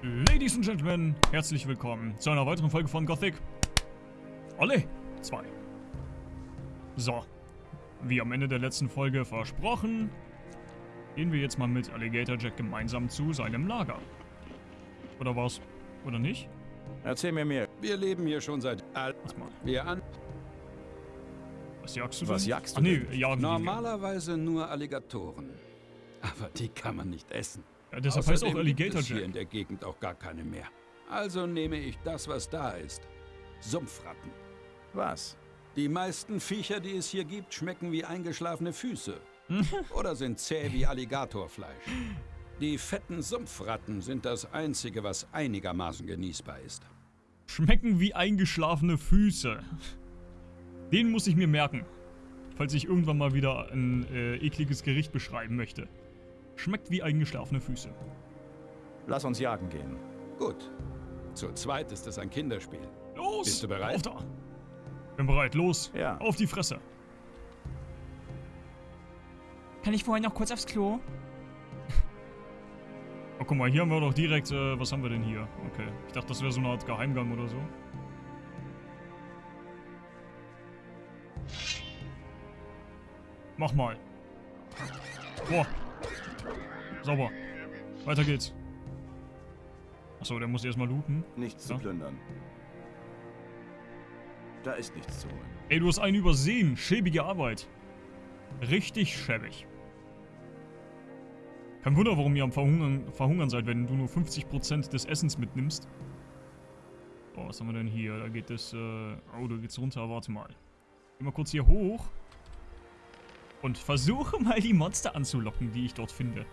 Ladies and Gentlemen, herzlich willkommen zu einer weiteren Folge von Gothic. Olle 2. So, wie am Ende der letzten Folge versprochen, gehen wir jetzt mal mit Alligator Jack gemeinsam zu seinem Lager. Oder was? Oder nicht? Erzähl mir mehr. Wir leben hier schon seit all... Was mal? Wir an... Was jagst du Was denn? jagst du Ach nee, jagen. Normalerweise nur Alligatoren. Aber die kann man nicht essen. Ja, deshalb heißt auch Außerdem Alligator gibt es hier in der Gegend auch gar keine mehr. Also nehme ich das, was da ist. Sumpfratten. Was? Die meisten Viecher, die es hier gibt, schmecken wie eingeschlafene Füße. Oder sind zäh wie Alligatorfleisch. Die fetten Sumpfratten sind das Einzige, was einigermaßen genießbar ist. Schmecken wie eingeschlafene Füße. Den muss ich mir merken. Falls ich irgendwann mal wieder ein äh, ekliges Gericht beschreiben möchte. Schmeckt wie eingeschlafene Füße. Lass uns jagen gehen. Gut. Zu zweit ist es ein Kinderspiel. Los! Bist du bereit? Auf da! Bin bereit, los! Ja. Auf die Fresse! Kann ich vorher noch kurz aufs Klo? Oh, guck mal, hier haben wir doch direkt, äh, was haben wir denn hier? Okay, ich dachte, das wäre so eine Art Geheimgang oder so. Mach mal. Boah. Sauber. Weiter geht's. Achso, der muss erstmal looten. Nichts Ja. zu plündern. Da ist nichts zu holen. Ey, du hast einen übersehen. Schäbige Arbeit. Richtig schäbig. Kein Wunder, warum ihr am Verhungern, Verhungern seid, wenn du nur 50% des Essens mitnimmst. Oh, was haben wir denn hier? Da geht es, äh... Oh, da geht's runter. Warte mal. Geh mal kurz hier hoch. Und versuche mal die Monster anzulocken, die ich dort finde.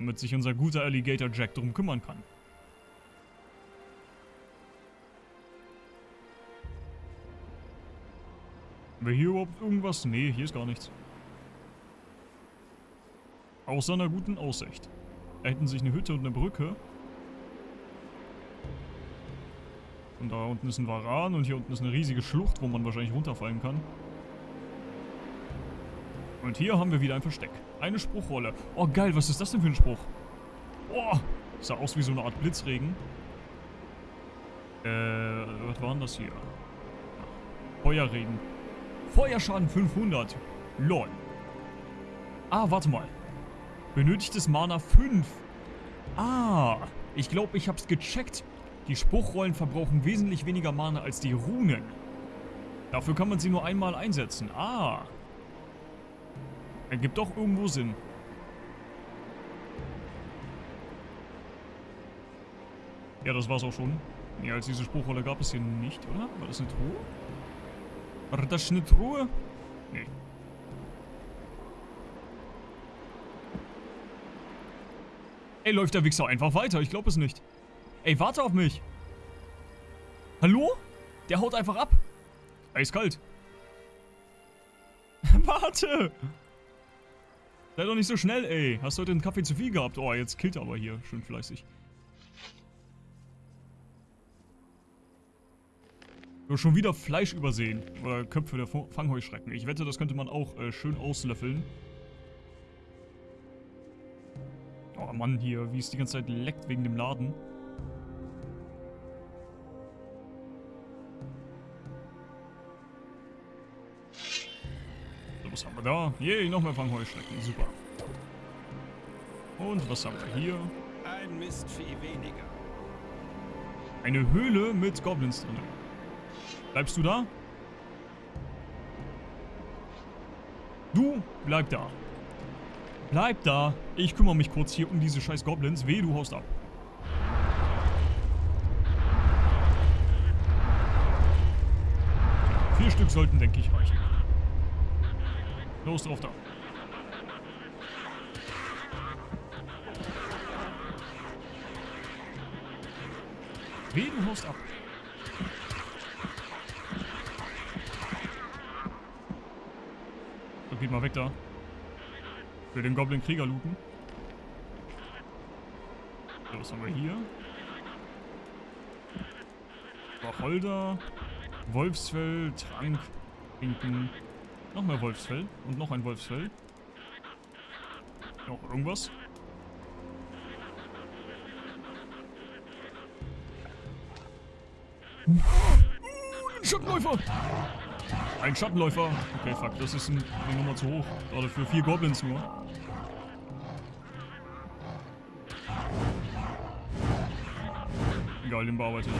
Damit sich unser guter Alligator Jack drum kümmern kann. Wir hier überhaupt irgendwas? Nee, hier ist gar nichts. Außer einer guten Aussicht. Da hinten sich eine Hütte und eine Brücke. Und da unten ist ein Varan und hier unten ist eine riesige Schlucht, wo man wahrscheinlich runterfallen kann. Und hier haben wir wieder ein Versteck. Eine Spruchrolle. Oh geil, was ist das denn für ein Spruch? Oh, sah aus wie so eine Art Blitzregen. Äh, was war denn das hier? Feuerregen. Feuerschaden 500. Lol. Ah, warte mal. Benötigtes Mana 5. Ah, ich glaube, ich hab's gecheckt. Die Spruchrollen verbrauchen wesentlich weniger Mana als die Runen. Dafür kann man sie nur einmal einsetzen. Ah. Ergibt doch irgendwo Sinn. Ja, das war's auch schon. Mehr als diese Spruchrolle gab es hier nicht, oder? War das eine Truhe? War das eine Truhe? Nee. Ey, läuft der Wichser einfach weiter? Ich glaube es nicht. Ey, warte auf mich. Hallo? Der haut einfach ab. Eiskalt. warte. Sei doch nicht so schnell, ey. Hast du heute einen Kaffee zu viel gehabt? Oh, jetzt killt er aber hier. Schön fleißig. Hast schon wieder Fleisch übersehen. Oder Köpfe der Fangheuschrecken. Ich wette, das könnte man auch äh, schön auslöffeln. Oh Mann, hier, wie es die ganze Zeit leckt wegen dem Laden. Was haben wir da? Yay, noch mehr Fangheuschrecken. Super. Und was haben wir hier? Ein Mistvieh weniger. Eine Höhle mit Goblins drin. Bleibst du da? Du, bleib da. Bleib da. Ich kümmere mich kurz hier um diese scheiß Goblins. Weh, du haust ab. Vier Stück sollten, denke ich, reichen. Los drauf da. Weh, du haust ab. So, geht mal weg da. Will den Goblin-Krieger looten. So, was haben wir hier? Wacholder, Wolfsfell, Trank, Trinken. Noch mehr Wolfsfell und noch ein Wolfsfell. Noch irgendwas? Ein Schattenläufer! Ein Schattenläufer. Okay, fuck, das ist ein, eine Nummer zu hoch. Gerade für vier Goblins nur. Egal, den bearbeite ich.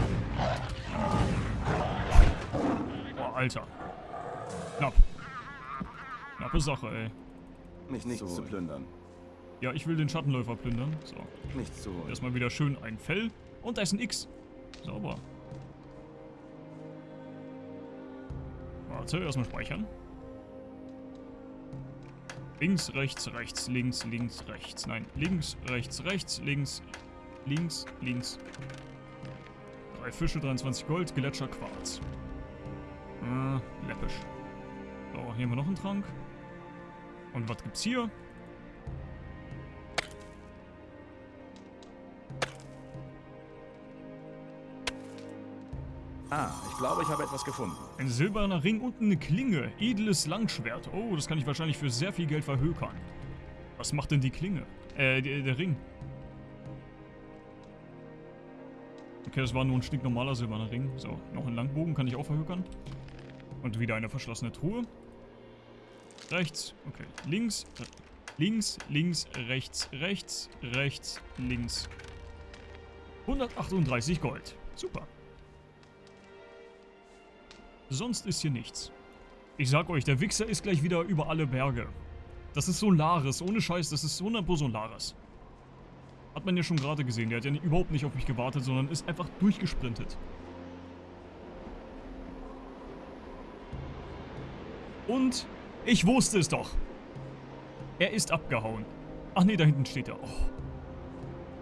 Boah, Alter. Knapp. Knappe Sache, ey. Nichts, Nichts zu holen. plündern. Ja, ich will den Schattenläufer plündern. So. Nichts zu holen. Erstmal wieder schön ein Fell. Und da ist ein X. Sauber. Warte, erstmal speichern. Links, rechts, rechts, links, links, rechts. Nein, links, rechts, rechts, links, links, links. Drei Fische, 23 Gold, Gletscher, Quarz. Äh, läppisch. So, hier haben wir noch einen Trank. Und was gibt's hier? Ah, ich glaube, ich habe etwas gefunden. Ein silberner Ring und eine Klinge. Edles Langschwert. Oh, das kann ich wahrscheinlich für sehr viel Geld verhökern. Was macht denn die Klinge? Äh, der, der Ring. Okay, das war nur ein stinknormaler silberner Ring. So, noch ein Langbogen kann ich auch verhökern. Und wieder eine verschlossene Truhe. Rechts, okay. Links, äh, links, links, rechts, rechts, rechts, links. 138 Gold. Super. Sonst ist hier nichts. Ich sag euch, der Wichser ist gleich wieder über alle Berge. Das ist Solaris, ohne Scheiß, das ist 100 Solaris. Hat man ja schon gerade gesehen, der hat ja überhaupt nicht auf mich gewartet, sondern ist einfach durchgesprintet. Und ich wusste es doch. Er ist abgehauen. Ach nee, da hinten steht er. Oh.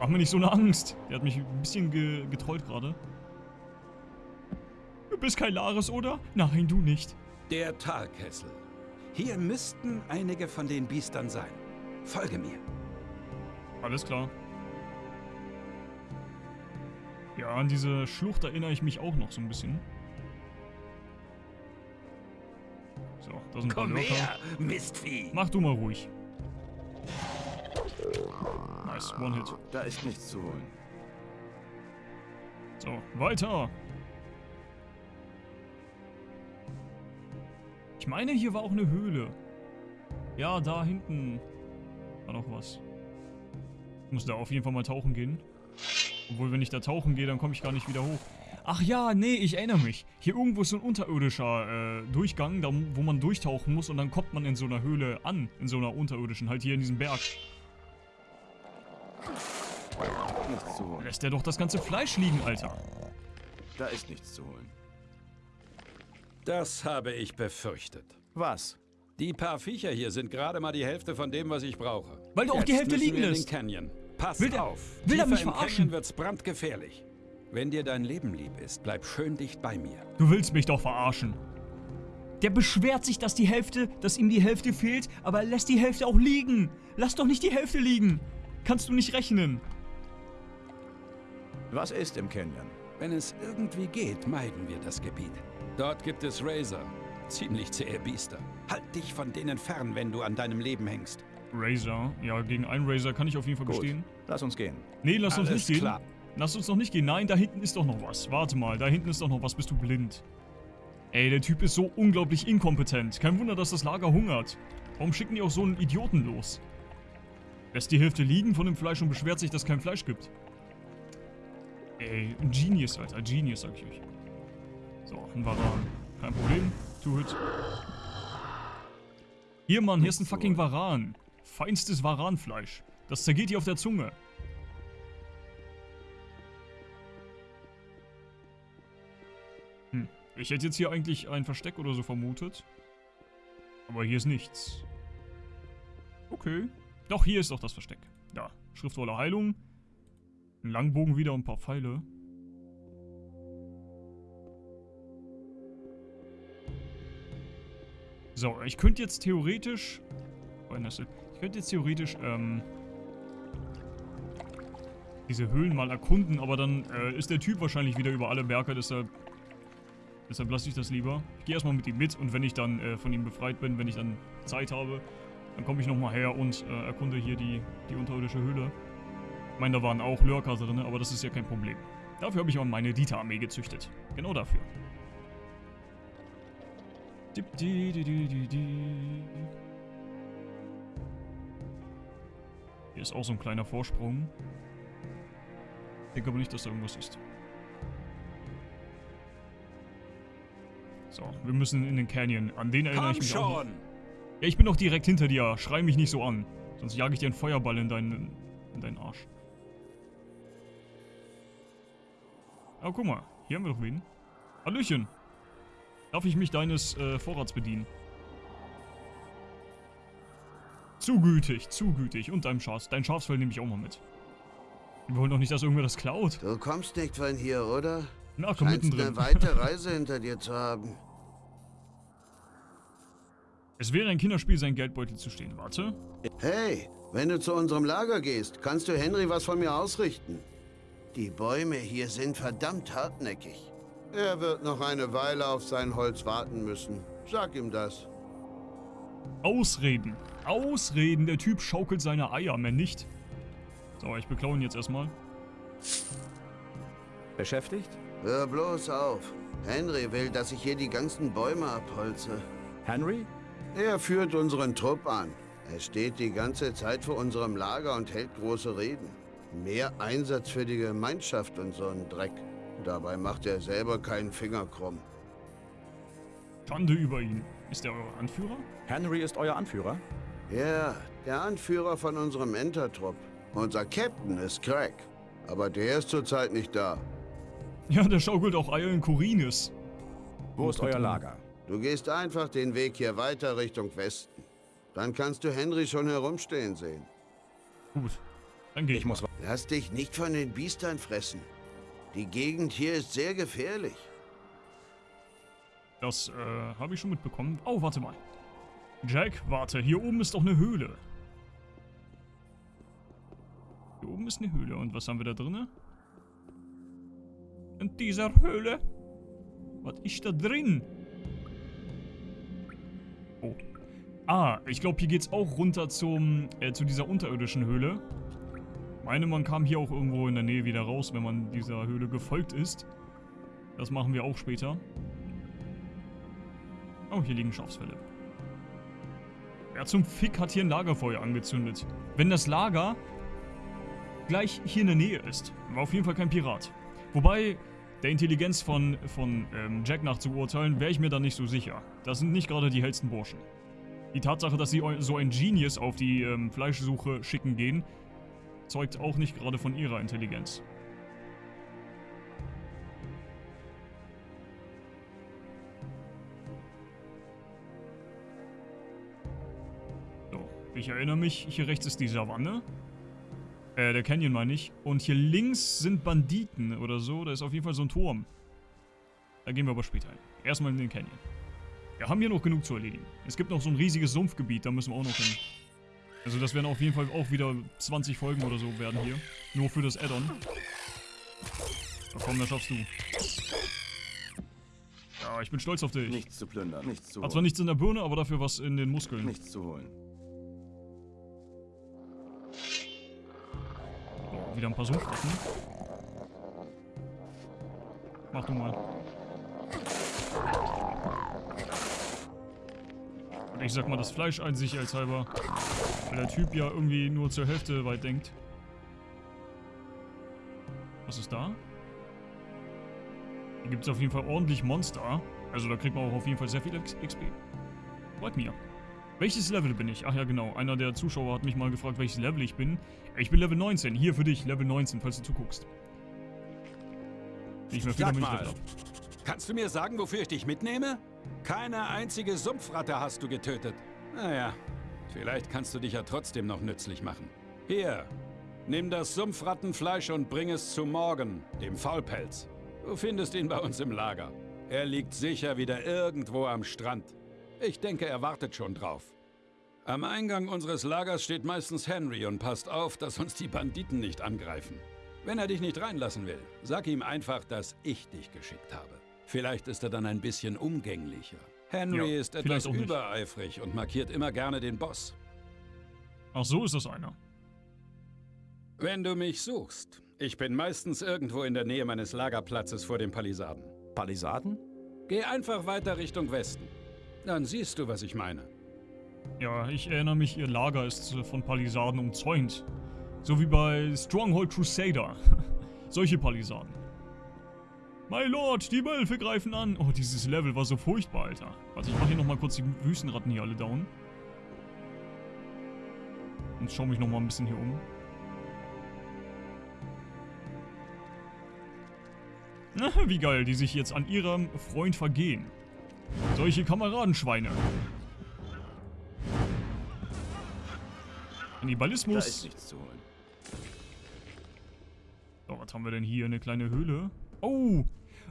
Mach mir nicht so eine Angst. Der hat mich ein bisschen ge getrollt gerade. Du bist kein Laris, oder? Nein, du nicht. Der Talkessel. Hier müssten einige von den Biestern sein. Folge mir. Alles klar. Ja, an diese Schlucht erinnere ich mich auch noch so ein bisschen. So, da sind Komm her, Mistvieh. Mach du mal ruhig. Nice, One-Hit. Da ist nichts zu holen. So, weiter. Ich meine, hier war auch eine Höhle. Ja, da hinten war noch was. Ich muss da auf jeden Fall mal tauchen gehen. Obwohl, wenn ich da tauchen gehe, dann komme ich gar nicht wieder hoch. Ach ja, nee, ich erinnere mich. Hier irgendwo ist so ein unterirdischer äh, Durchgang, da, wo man durchtauchen muss und dann kommt man in so einer Höhle an. In so einer unterirdischen, halt hier in diesem Berg. Nichts zu holen. Lässt der doch das ganze Fleisch liegen, Alter. Da ist nichts zu holen. Das habe ich befürchtet. Was? Die paar Viecher hier sind gerade mal die Hälfte von dem, was ich brauche. Weil du auch die Jetzt Hälfte liegen lässt. Pass Will der- auf. will Tiefer mich verarschen? Wird's brandgefährlich. Wenn dir dein Leben lieb ist, bleib schön dicht bei mir. Du willst mich doch verarschen. Der beschwert sich, dass die Hälfte, dass ihm die Hälfte fehlt, aber er lässt die Hälfte auch liegen. Lass doch nicht die Hälfte liegen. Kannst du nicht rechnen. Was ist im Canyon? Wenn es irgendwie geht, meiden wir das Gebiet. Dort gibt es Razor. Ziemlich zähe Biester. Halt dich von denen fern, wenn du an deinem Leben hängst. Razor. Ja, gegen einen Razor kann ich auf jeden Fall Gut, bestehen. lass uns gehen. Nee, lass uns Alles nicht gehen. klar. Lass uns noch nicht gehen. Nein, da hinten ist doch noch was. Warte mal, da hinten ist doch noch was. Bist du blind? Ey, der Typ ist so unglaublich inkompetent. Kein Wunder, dass das Lager hungert. Warum schicken die auch so einen Idioten los? Lässt die Hälfte liegen von dem Fleisch und beschwert sich, dass es kein Fleisch gibt. Ey, ein Genius, Alter. Genius, sag ich euch. So, ein Varan. Kein Problem. Two-Hit. Hier, Mann, hier ist ein fucking Varan. Feinstes Varanfleisch. Das zergeht dir auf der Zunge. Ich hätte jetzt hier eigentlich ein Versteck oder so vermutet. Aber hier ist nichts. Okay. Doch, hier ist doch das Versteck. Da. Schriftrolle Heilung. Ein Langbogen wieder und ein paar Pfeile. So, ich könnte jetzt theoretisch... Oh. Ich könnte jetzt theoretisch, ähm... Diese Höhlen mal erkunden, aber dann äh, ist der Typ wahrscheinlich wieder über alle Berge, deshalb... Deshalb lasse ich das lieber. Ich gehe erstmal mit ihm mit und wenn ich dann äh, von ihm befreit bin, wenn ich dann Zeit habe, dann komme ich nochmal her und äh, erkunde hier die, die unterirdische Höhle. Ich meine, da waren auch Lurker drin, aber das ist ja kein Problem. Dafür habe ich auch meine Dieter-Armee gezüchtet. Genau dafür. Hier ist auch so ein kleiner Vorsprung. Ich denke aber nicht, dass da irgendwas ist. So, wir müssen in den Canyon. An den erinnere ich Komm mich auch. noch. schon! Ja, ich bin doch direkt hinter dir. Schrei mich nicht so an. Sonst jage ich dir einen Feuerball in deinen, in deinen Arsch. Aber guck mal, hier haben wir doch wen. Hallöchen. Darf ich mich deines äh, Vorrats bedienen? Zu gütig, zu gütig. Und deinem Schafs. Dein Schafsfell nehme ich auch mal mit. Wir wollen doch nicht, dass irgendwer das klaut. Du kommst nicht von hier, oder? Na, komm Scheinst mittendrin. eine weite Reise hinter dir zu haben. Es wäre ein Kinderspiel, sein Geldbeutel zu stehen. Warte. Hey, wenn du zu unserem Lager gehst, kannst du Henry was von mir ausrichten. Die Bäume hier sind verdammt hartnäckig. Er wird noch eine Weile auf sein Holz warten müssen. Sag ihm das. Ausreden. Ausreden. Der Typ schaukelt seine Eier, mehr nicht. So, ich beklaue ihn jetzt erstmal. Beschäftigt? Hör bloß auf. Henry will, dass ich hier die ganzen Bäume abholze. Henry? Er führt unseren Trupp an. Er steht die ganze Zeit vor unserem Lager und hält große Reden. Mehr Einsatz für die Gemeinschaft und so ein Dreck. Dabei macht er selber keinen Finger krumm. Schande über ihn. Ist er euer Anführer? Henry ist euer Anführer? Ja, der Anführer von unserem Entertrupp. Unser Captain ist Craig. Aber der ist zurzeit nicht da. Ja, der schaukelt auch Eier in. Wo ist euer Lager? Du gehst einfach den Weg hier weiter Richtung Westen. Dann kannst du Henry schon herumstehen sehen. Gut. Dann geh ich. Ich muss... Lass dich nicht von den Biestern fressen. Die Gegend hier ist sehr gefährlich. Das, äh, habe ich schon mitbekommen. Oh, warte mal. Jack, warte. Hier oben ist doch eine Höhle. Hier oben ist eine Höhle. Und was haben wir da drinne? In dieser Höhle? Was ist da drin? Oh. Ah, ich glaube, hier geht's auch runter zum, äh, zu dieser unterirdischen Höhle. Meine, man kam hier auch irgendwo in der Nähe wieder raus, wenn man dieser Höhle gefolgt ist. Das machen wir auch später. Oh, hier liegen Schafsfälle. Wer zum Fick hat hier ein Lagerfeuer angezündet? Wenn das Lager gleich hier in der Nähe ist, war auf jeden Fall kein Pirat. Wobei, der Intelligenz von, von ähm, Jack nach zu urteilen, wäre ich mir da nicht so sicher. Das sind nicht gerade die hellsten Burschen. Die Tatsache, dass sie so ein Genius auf die ähm, Fleischsuche schicken gehen, zeugt auch nicht gerade von ihrer Intelligenz. So, ich erinnere mich, hier rechts ist die Savanne. Äh, der Canyon meine ich. Und hier links sind Banditen oder so. Da ist auf jeden Fall so ein Turm. Da gehen wir aber später hin. Erstmal in den Canyon. Wir haben hier noch genug zu erledigen. Es gibt noch so ein riesiges Sumpfgebiet, da müssen wir auch noch hin. Also das werden auf jeden Fall auch wieder 20 Folgen oder so werden hier. Nur für das Add-on. Komm, das schaffst du. Ja, ich bin stolz auf dich. Nichts zu plündern, nichts zu Hat zwar holen. nichts in der Birne, aber dafür was in den Muskeln. Nichts zu holen. Wieder ein paar Sumpfratten. Mach du mal. Und Ich sag mal das Fleisch ein, sicherheitshalber. Weil der Typ ja irgendwie nur zur Hälfte weit denkt. Was ist da? Hier gibt es auf jeden Fall ordentlich Monster. Also da kriegt man auch auf jeden Fall sehr viel XP. Freut mir. Welches Level bin ich? Ach ja, genau. Einer der Zuschauer hat mich mal gefragt, welches Level ich bin. Ich bin Level 19. Hier für dich, Level 19, falls du zuguckst. Nicht mehr viel, Sag mal. Kannst du mir sagen, wofür ich dich mitnehme? Keine einzige Sumpfratte hast du getötet. Naja, vielleicht kannst du dich ja trotzdem noch nützlich machen. Hier, nimm das Sumpfrattenfleisch und bring es zu Morgen, dem Faulpelz. Du findest ihn bei uns im Lager. Er liegt sicher wieder irgendwo am Strand. Ich denke, er wartet schon drauf. Am Eingang unseres Lagers steht meistens Henry und passt auf, dass uns die Banditen nicht angreifen. Wenn er dich nicht reinlassen will, sag ihm einfach, dass ich dich geschickt habe. Vielleicht ist er dann ein bisschen umgänglicher. Henry Ja, ist etwas übereifrig und markiert immer gerne den Boss. Ach, so ist das einer. Wenn du mich suchst, ich bin meistens irgendwo in der Nähe meines Lagerplatzes vor den Palisaden. Palisaden? Geh einfach weiter Richtung Westen. Dann siehst du, was ich meine. Ja, ich erinnere mich, ihr Lager ist äh, von Palisaden umzäunt. So wie bei Stronghold Crusader. Solche Palisaden. My Lord, die Wölfe greifen an. Oh, dieses Level war so furchtbar, Alter. Warte, ich mach hier nochmal kurz die Wüstenratten hier alle down. Und schau mich nochmal ein bisschen hier um. Na, wie geil, die sich jetzt an ihrem Freund vergehen. Solche Kameradenschweine. Da Kannibalismus. ist nichts zu holen. So, was haben wir denn hier? Eine kleine Höhle. Oh!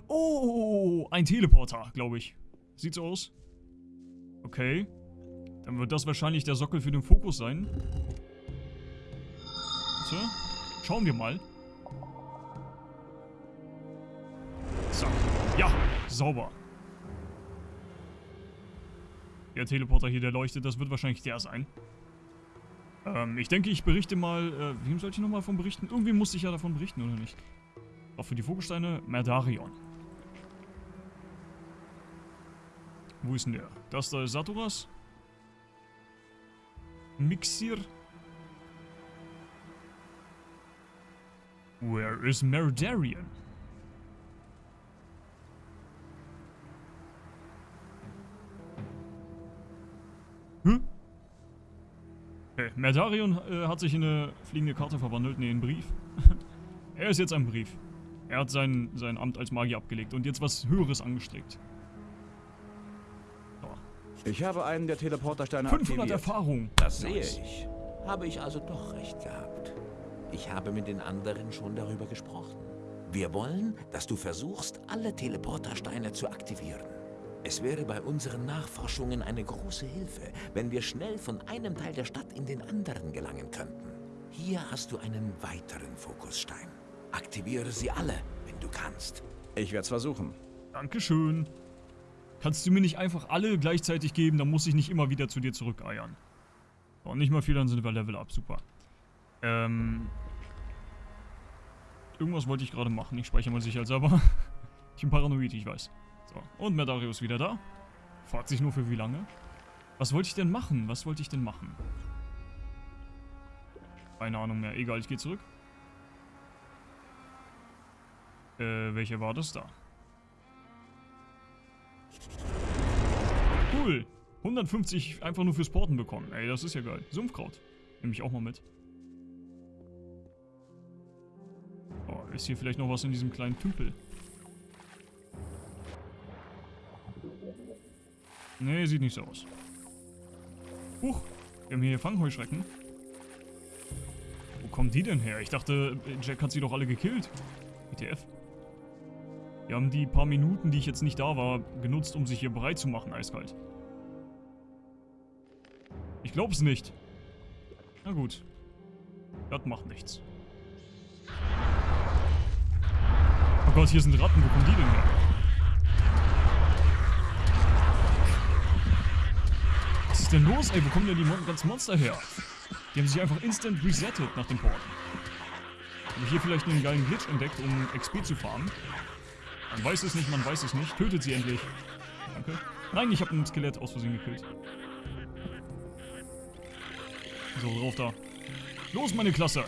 Oh! Ein Teleporter, glaube ich. Sieht so aus. Okay. Dann wird das wahrscheinlich der Sockel für den Fokus sein. So. Schauen wir mal. Zack. Ja, sauber. Der Teleporter hier, der leuchtet, das wird wahrscheinlich der sein. Ähm, ich denke, ich berichte mal, äh, wem sollte ich nochmal davon berichten? Irgendwie musste ich ja davon berichten, oder nicht? Auch für die Vogelsteine, Merdarion. Wo ist denn der? Das da ist Saturas. Mixir. Where is Merdarion? Hm? Okay, Merdarion äh, hat sich in eine fliegende Karte verwandelt, nee, in einen Brief. er ist jetzt ein Brief. Er hat sein, sein Amt als Magier abgelegt und jetzt was Höheres angestrebt. So. Ich habe einen der Teleportersteine 500 aktiviert. Erfahrung. Das sehe ich. Habe ich also doch recht gehabt. Ich habe mit den anderen schon darüber gesprochen. Wir wollen, dass du versuchst, alle Teleportersteine zu aktivieren. Es wäre bei unseren Nachforschungen eine große Hilfe, wenn wir schnell von einem Teil der Stadt in den anderen gelangen könnten. Hier hast du einen weiteren Fokusstein. Aktiviere sie alle, wenn du kannst. Ich werde es versuchen. Dankeschön. Kannst du mir nicht einfach alle gleichzeitig geben, dann muss ich nicht immer wieder zu dir zurückeiern. Oh, nicht mal viel, dann sind wir Level up. Super. Ähm. Irgendwas wollte ich gerade machen. Ich speichere mal sicherheitshalber. ich bin paranoid, ich weiß. So, und Merdarius wieder da. Fragt sich nur für wie lange. Was wollte ich denn machen? Was wollte ich denn machen? Keine Ahnung mehr. Egal, ich gehe zurück. Äh, welche war das da? Cool. 150 einfach nur fürs Porten bekommen. Ey, das ist ja geil. Sumpfkraut. Nehme ich auch mal mit. Oh, ist hier vielleicht noch was in diesem kleinen Tümpel? Nee, sieht nicht so aus. Huch, wir haben hier Fangheuschrecken. Wo kommen die denn her? Ich dachte, Jack hat sie doch alle gekillt. WTF. Wir haben die paar Minuten, die ich jetzt nicht da war, genutzt, um sich hier bereit zu machen, eiskalt. Ich glaub's nicht. Na gut. Das macht nichts. Oh Gott, hier sind Ratten. Wo kommen die denn her? Ist denn los, ey? Wo kommen denn die Mon ganzen Monster her? Die haben sich einfach instant resettet nach dem Port. Habe ich hier vielleicht einen geilen Glitch entdeckt, um XP zu farmen? Man weiß es nicht, man weiß es nicht. Tötet sie endlich. Danke. Nein, ich habe ein Skelett aus Versehen gekillt. So, drauf da. Los, meine Klasse!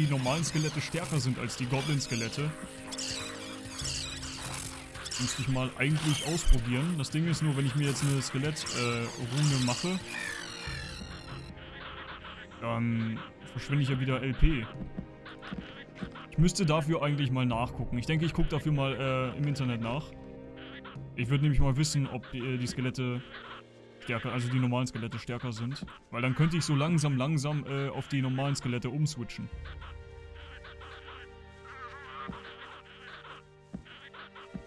Die normalen Skelette stärker sind als die Goblin-Skelette. Müsste ich mal eigentlich ausprobieren. Das Ding ist nur, wenn ich mir jetzt eine Skelett-Rune mache, dann verschwinde ich ja wieder LP. Ich müsste dafür eigentlich mal nachgucken. Ich denke, ich gucke dafür mal äh, im Internet nach. Ich würde nämlich mal wissen, ob die, äh, die Skelette stärker, also die normalen Skelette stärker sind. Weil dann könnte ich so langsam, langsam äh, auf die normalen Skelette umswitchen.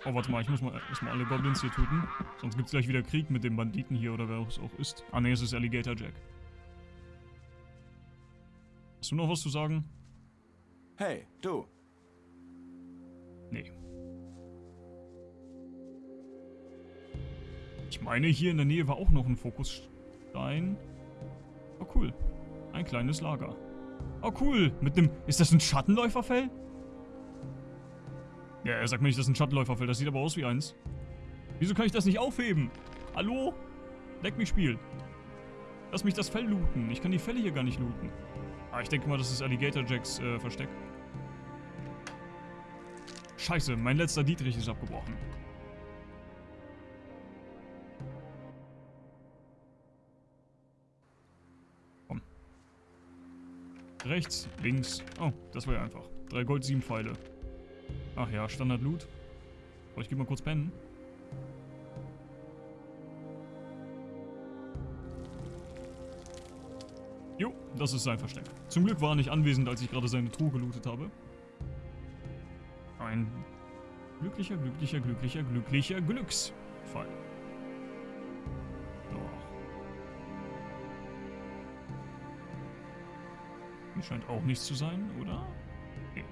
Oh, warte mal, ich muss mal erstmal alle Goblins hier töten. Sonst gibt es gleich wieder Krieg mit dem Banditen hier oder wer es auch ist. Ah ne, es ist Alligator Jack. Hast du noch was zu sagen? Hey, du. Ich meine, hier in der Nähe war auch noch ein Fokusstein. Oh, cool. Ein kleines Lager. Oh, cool. Mit dem... Ist das ein Schattenläuferfell? Ja, er sagt mir nicht, das ist ein Schattenläuferfell. Das sieht aber aus wie eins. Wieso kann ich das nicht aufheben? Hallo? Leck mich, Spiel. Lass mich das Fell looten. Ich kann die Fälle hier gar nicht looten. Ah, ich denke mal, das ist Alligator Jacks äh, Versteck. Scheiße, mein letzter Dietrich ist abgebrochen. Rechts, links. Oh, das war ja einfach. Drei Gold, sieben Pfeile. Ach ja, Standard Loot. Oh, ich geh mal kurz pennen. Jo, das ist sein Versteck. Zum Glück war er nicht anwesend, als ich gerade seine Truhe gelootet habe. Ein glücklicher, glücklicher, glücklicher, glücklicher Glücksfall. Scheint auch nichts zu sein, oder? Okay.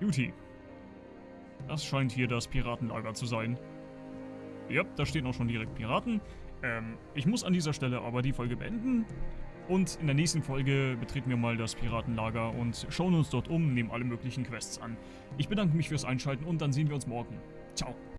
Juti. Das scheint hier das Piratenlager zu sein. Ja, da stehen auch schon direkt Piraten. Ähm, ich muss an dieser Stelle aber die Folge beenden. Und in der nächsten Folge betreten wir mal das Piratenlager und schauen uns dort um, nehmen alle möglichen Quests an. Ich bedanke mich fürs Einschalten und dann sehen wir uns morgen. Ciao.